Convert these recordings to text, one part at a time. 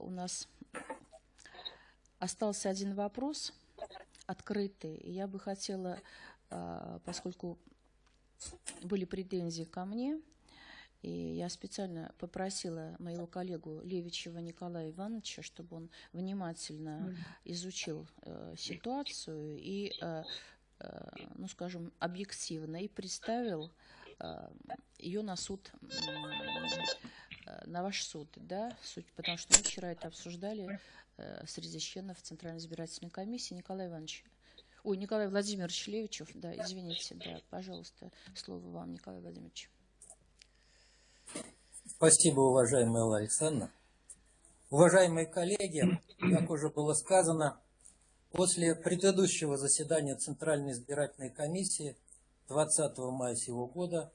у нас остался один вопрос открытый. И я бы хотела, поскольку были претензии ко мне, и я специально попросила моего коллегу Левичева Николая Ивановича, чтобы он внимательно изучил э, ситуацию и, э, э, ну, скажем, объективно и представил э, ее на суд, э, на ваш суд, да, суть, потому что мы вчера это обсуждали э, среди членов Центральной избирательной комиссии. Николай Иванович, ой, Николай Владимирович Левичев, да, извините, да, пожалуйста, слово вам, Николай Владимирович. Спасибо, уважаемая Алла Александровна. Уважаемые коллеги, как уже было сказано, после предыдущего заседания Центральной избирательной комиссии 20 мая сего года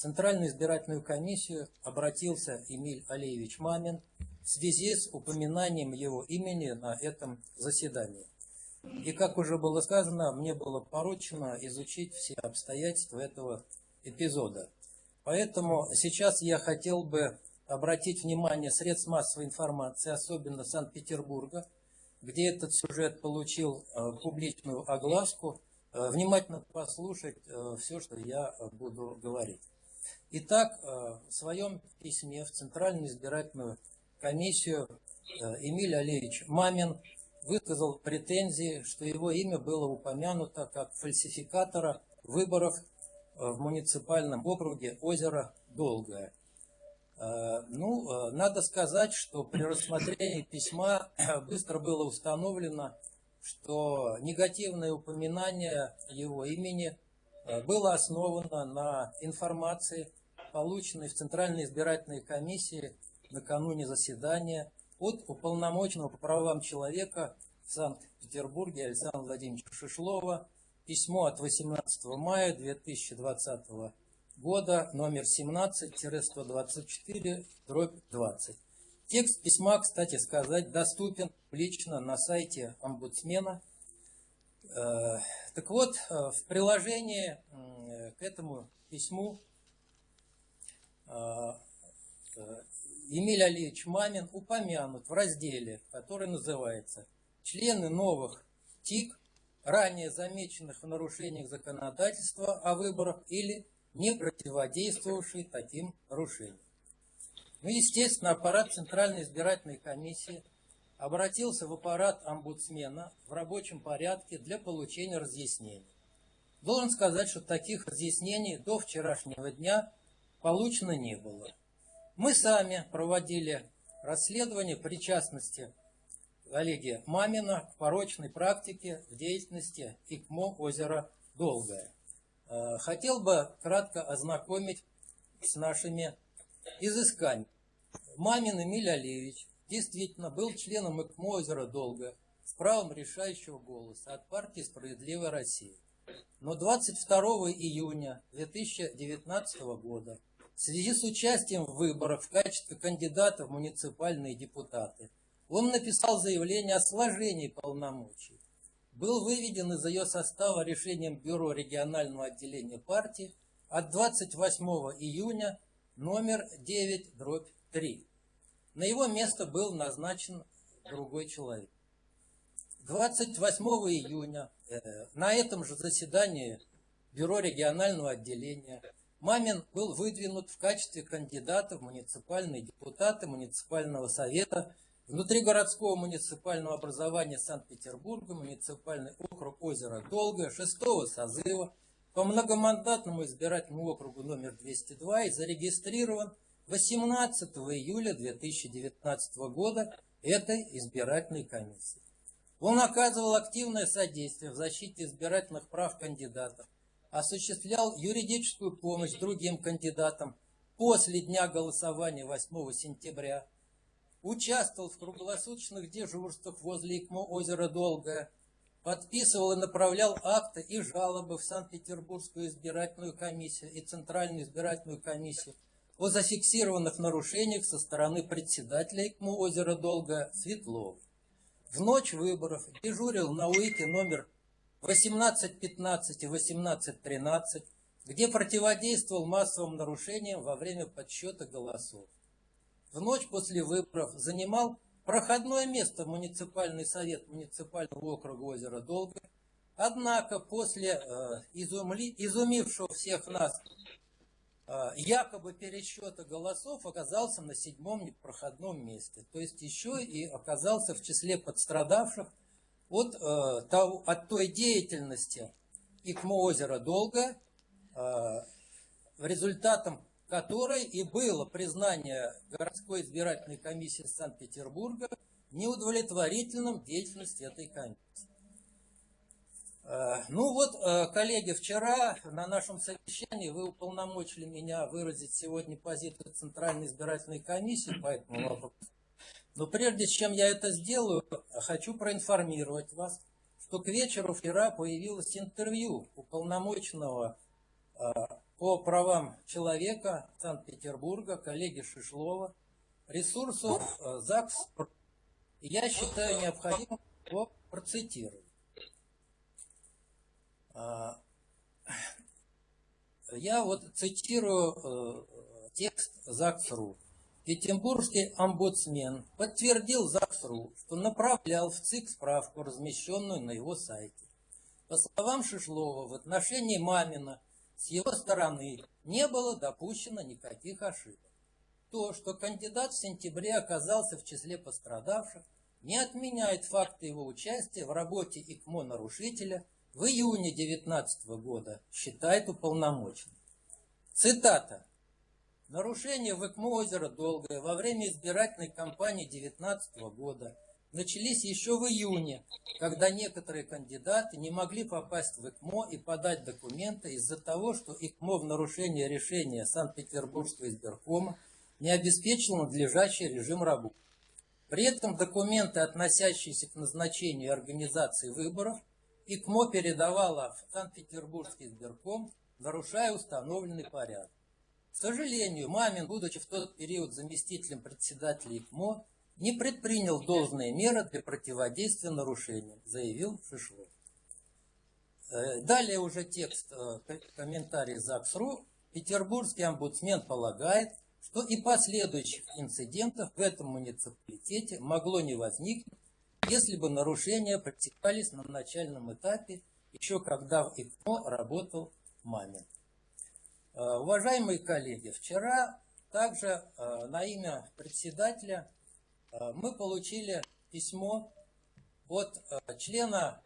Центральную избирательную комиссию обратился Эмиль Алиевич Мамин в связи с упоминанием его имени на этом заседании. И как уже было сказано, мне было поручено изучить все обстоятельства этого эпизода. Поэтому сейчас я хотел бы обратить внимание средств массовой информации, особенно Санкт-Петербурга, где этот сюжет получил э, публичную огласку, э, внимательно послушать э, все, что я буду говорить. Итак, в своем письме в Центральную избирательную комиссию Эмиль Алиевич Мамин высказал претензии, что его имя было упомянуто как фальсификатора выборов в муниципальном округе озеро Долгое. Э, ну, э, надо сказать, что при рассмотрении письма быстро было установлено, что негативное упоминание его имени э, было основано на информации, полученной в Центральной избирательной комиссии накануне заседания от уполномоченного по правам человека в Санкт-Петербурге Александра Владимировича Шишлова, Письмо от 18 мая 2020 года, номер 17-124, дробь 20. Текст письма, кстати сказать, доступен лично на сайте омбудсмена. Э, так вот, э, в приложении к этому письму э, Эмиль Алиевич Мамин упомянут в разделе, который называется «Члены новых ТИК ранее замеченных в нарушениях законодательства о выборах или не противодействовавший таким нарушениям. Ну, естественно, аппарат Центральной избирательной комиссии обратился в аппарат омбудсмена в рабочем порядке для получения разъяснений. Должен сказать, что таких разъяснений до вчерашнего дня получено не было. Мы сами проводили расследование причастности коллеги Мамина к порочной практике в деятельности ИКМО озера Долгое. Э, хотел бы кратко ознакомить с нашими изысканиями. Мамин Эмиль Алиевич действительно был членом ИКМО озера Долгое с правом решающего голоса от партии «Справедливая Россия». Но 22 июня 2019 года в связи с участием в выборах в качестве кандидата в муниципальные депутаты – он написал заявление о сложении полномочий. Был выведен из ее состава решением Бюро регионального отделения партии от 28 июня номер 9 дробь 3. На его место был назначен другой человек. 28 июня э, на этом же заседании Бюро регионального отделения Мамин был выдвинут в качестве кандидата в муниципальные депутаты муниципального совета Внутригородского муниципального образования Санкт-Петербурга, муниципальный округ озера Долгое, шестого созыва по многомандатному избирательному округу номер 202 и зарегистрирован 18 июля 2019 года этой избирательной комиссии. Он оказывал активное содействие в защите избирательных прав кандидатов, осуществлял юридическую помощь другим кандидатам после дня голосования 8 сентября участвовал в круглосуточных дежурствах возле ИКМО озера Долгое, подписывал и направлял акты и жалобы в Санкт-Петербургскую избирательную комиссию и Центральную избирательную комиссию о зафиксированных нарушениях со стороны председателя ИКМО озера Долгое Светлов. В ночь выборов дежурил на УИКе номер 1815 и 1813, где противодействовал массовым нарушениям во время подсчета голосов в ночь после выборов занимал проходное место в муниципальный совет муниципального округа озера Долга. Однако после э, изумли, изумившего всех нас якобы пересчета голосов оказался на седьмом непроходном месте. То есть еще и оказался в числе подстрадавших от, э, от той деятельности ИКМО озера Долга, э, результатом которой и было признание городской избирательной комиссии Санкт-Петербурга неудовлетворительным деятельности этой комиссии. Э, ну вот, э, коллеги, вчера на нашем совещании вы уполномочили меня выразить сегодня позицию Центральной избирательной комиссии по этому вопросу. Но прежде чем я это сделаю, хочу проинформировать вас, что к вечеру вчера появилось интервью уполномоченного э, по правам человека Санкт-Петербурга, коллеги Шишлова, ресурсу ЗАГС. Я считаю необходимым его процитировать. А, я вот цитирую э, текст ЗАГС.ру. Петербургский омбудсмен подтвердил ЗАГС.ру, что направлял в ЦИК справку, размещенную на его сайте. По словам Шишлова, в отношении Мамина с его стороны не было допущено никаких ошибок. То, что кандидат в сентябре оказался в числе пострадавших, не отменяет факта его участия в работе ИКМО нарушителя в июне 2019 года, считает уполномоченный. Цитата. Нарушение в ИКМО озера Долгое во время избирательной кампании 2019 года – начались еще в июне, когда некоторые кандидаты не могли попасть в ИКМО и подать документы из-за того, что ИКМО в нарушение решения Санкт-Петербургского избиркома не обеспечил надлежащий режим работы. При этом документы, относящиеся к назначению и организации выборов, ИКМО передавала в Санкт-Петербургский избирком, нарушая установленный порядок. К сожалению, Мамин, будучи в тот период заместителем председателя ИКМО, не предпринял должные меры для противодействия нарушениям, заявил Шишлов. Э, далее уже текст э, комментарий ЗАГС.ру. Петербургский омбудсмен полагает, что и последующих инцидентов в этом муниципалитете могло не возникнуть, если бы нарушения практиковались на начальном этапе, еще когда в ИКМО работал Мамин. Э, уважаемые коллеги, вчера также на имя председателя Э, мы получили письмо от э, члена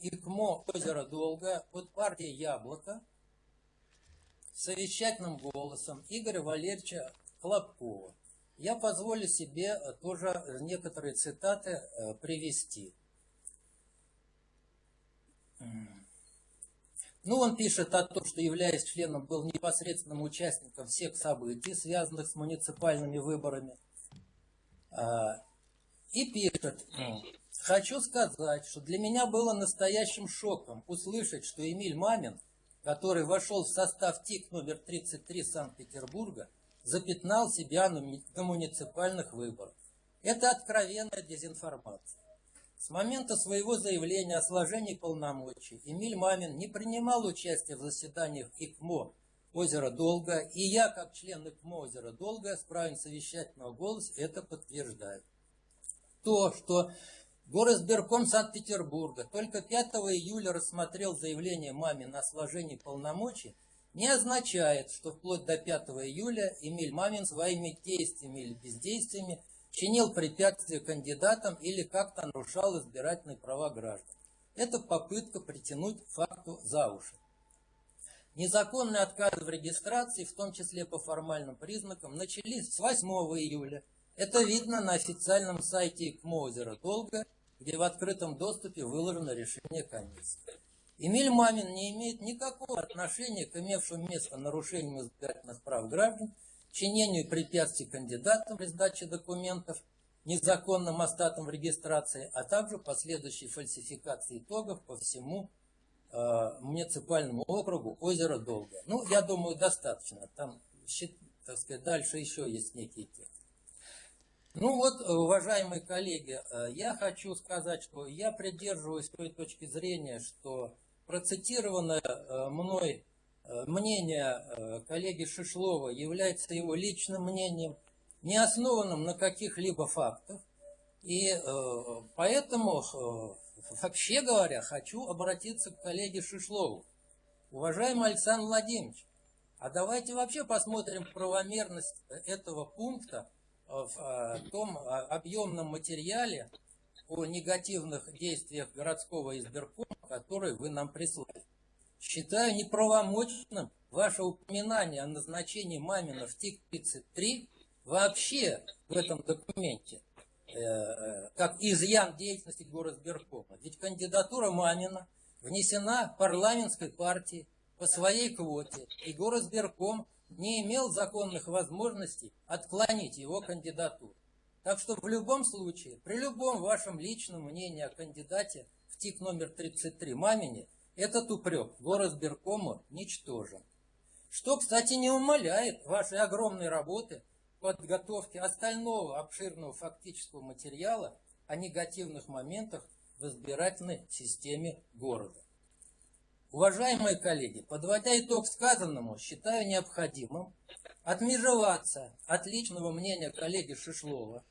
ИКМО озера Долга от партии Яблоко совещательным голосом Игоря Валерьевича Хлопкова. Я позволю себе э, тоже некоторые цитаты привести. Ну, он пишет о том, что, являясь членом, был непосредственным участником всех событий, связанных с муниципальными выборами. А, и пишет, хочу сказать, что для меня было настоящим шоком услышать, что Эмиль Мамин, который вошел в состав ТИК номер 33 Санкт-Петербурга, запятнал себя на муниципальных выборах. Это откровенная дезинформация. С момента своего заявления о сложении полномочий Эмиль Мамин не принимал участия в заседаниях ИКМО озера Долга, и я, как член ИКМО озера Долга, с правом совещательного голоса это подтверждаю. То, что Горосберком Санкт-Петербурга только 5 июля рассмотрел заявление маме на сложение полномочий, не означает, что вплоть до 5 июля Эмиль Мамин своими действиями или бездействиями чинил препятствия кандидатам или как-то нарушал избирательные права граждан. Это попытка притянуть факту за уши. Незаконные отказы в регистрации, в том числе по формальным признакам, начались с 8 июля. Это видно на официальном сайте ИКМО озера Долга, где в открытом доступе выложено решение комиссии. Эмиль Мамин не имеет никакого отношения к имевшим место нарушениям избирательных прав граждан, чинению препятствий кандидатам при сдаче документов, незаконным остатом в регистрации, а также последующей фальсификации итогов по всему Э, муниципальному округу озеро Долгое. Ну, я думаю, достаточно. Там, так сказать, дальше еще есть некий текст. Ну вот, уважаемые коллеги, э, я хочу сказать, что я придерживаюсь той точки зрения, что процитированное э, мной мнение коллеги Шишлова является его личным мнением, не основанным на каких-либо фактах, И э, поэтому, э, вообще говоря, хочу обратиться к коллеге Шишлову. Уважаемый Александр Владимирович, а давайте вообще посмотрим правомерность этого пункта в э, том э, объемном материале о негативных действиях городского избиркома, который вы нам прислали. Считаю неправомочным ваше упоминание о назначении Мамина в ТИК-33 вообще в этом документе, э, как изъян деятельности горосберкома. Ведь кандидатура Мамина внесена парламентской партией по своей квоте, и горосберком не имел законных возможностей отклонить его кандидатуру. Так что в любом случае, при любом вашем личном мнении о кандидате в ТИК номер 33 Мамине, этот упрек горосберкому ничтожен. Что, кстати, не умаляет вашей огромной работы подготовки остального обширного фактического материала о негативных моментах в избирательной системе города. Уважаемые коллеги, подводя итог сказанному, считаю необходимым отмежеваться от личного мнения коллеги Шишлова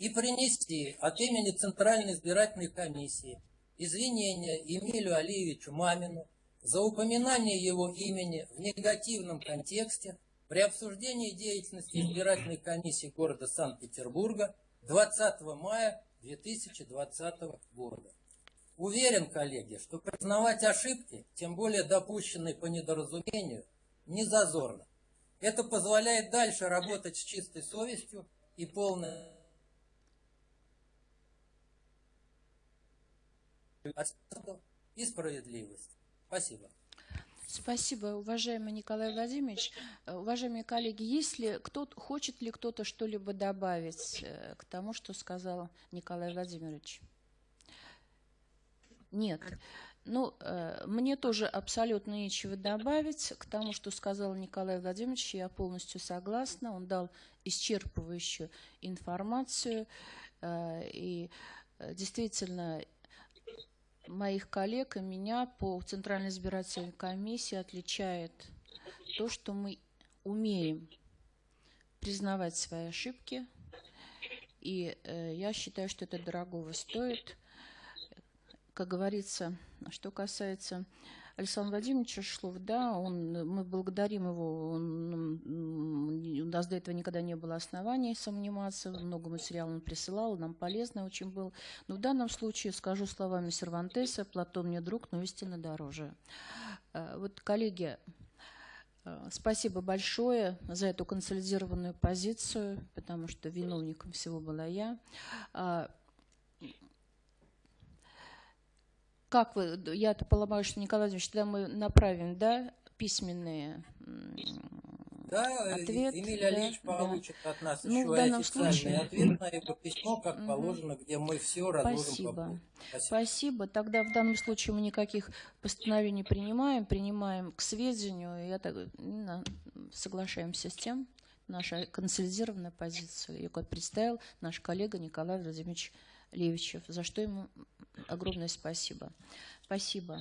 и принести от имени Центральной избирательной комиссии извинения Эмилю Алиевичу Мамину за упоминание его имени в негативном контексте при обсуждении деятельности избирательной комиссии города Санкт-Петербурга 20 мая 2020 года. Уверен, коллеги, что признавать ошибки, тем более допущенные по недоразумению, не зазорно. Это позволяет дальше работать с чистой совестью и полной и справедливость. Спасибо. Спасибо, уважаемый Николай Владимирович. Э, уважаемые коллеги, если кто хочет ли кто-то что-либо добавить э, к тому, что сказал Николай Владимирович? Нет. Ну, э, мне тоже абсолютно нечего добавить к тому, что сказал Николай Владимирович. Я полностью согласна. Он дал исчерпывающую информацию. И действительно, моих коллег и меня по Центральной избирательной комиссии отличает то, что мы умеем признавать свои ошибки. И э, я считаю, что это дорогого стоит как говорится, что касается Александра Владимировича Шлов, да, он, мы благодарим его, он, у нас до этого никогда не было оснований сомневаться, много материала он присылал, нам полезно очень был. Но в данном случае скажу словами Сервантеса, Платон мне друг, но истинно дороже. Э, вот, коллеги, э, Спасибо большое за эту консолидированную позицию, потому что виновником всего была я. А, Как вы, я-то полагаю, что, Николай Владимирович, тогда мы направим, да, письменные да, ответ, Эмиль да, Алиевич да. получит от нас ну, еще в данном официальный случае... ответ на его письмо, как положено, где мы все разложим Спасибо. по Спасибо. Спасибо. Тогда в данном случае мы никаких постановлений принимаем, принимаем к сведению, и это, соглашаемся с тем, наша консолидированная позиция, ее представил наш коллега Николай Владимирович Левичев, за что ему огромное спасибо. Спасибо.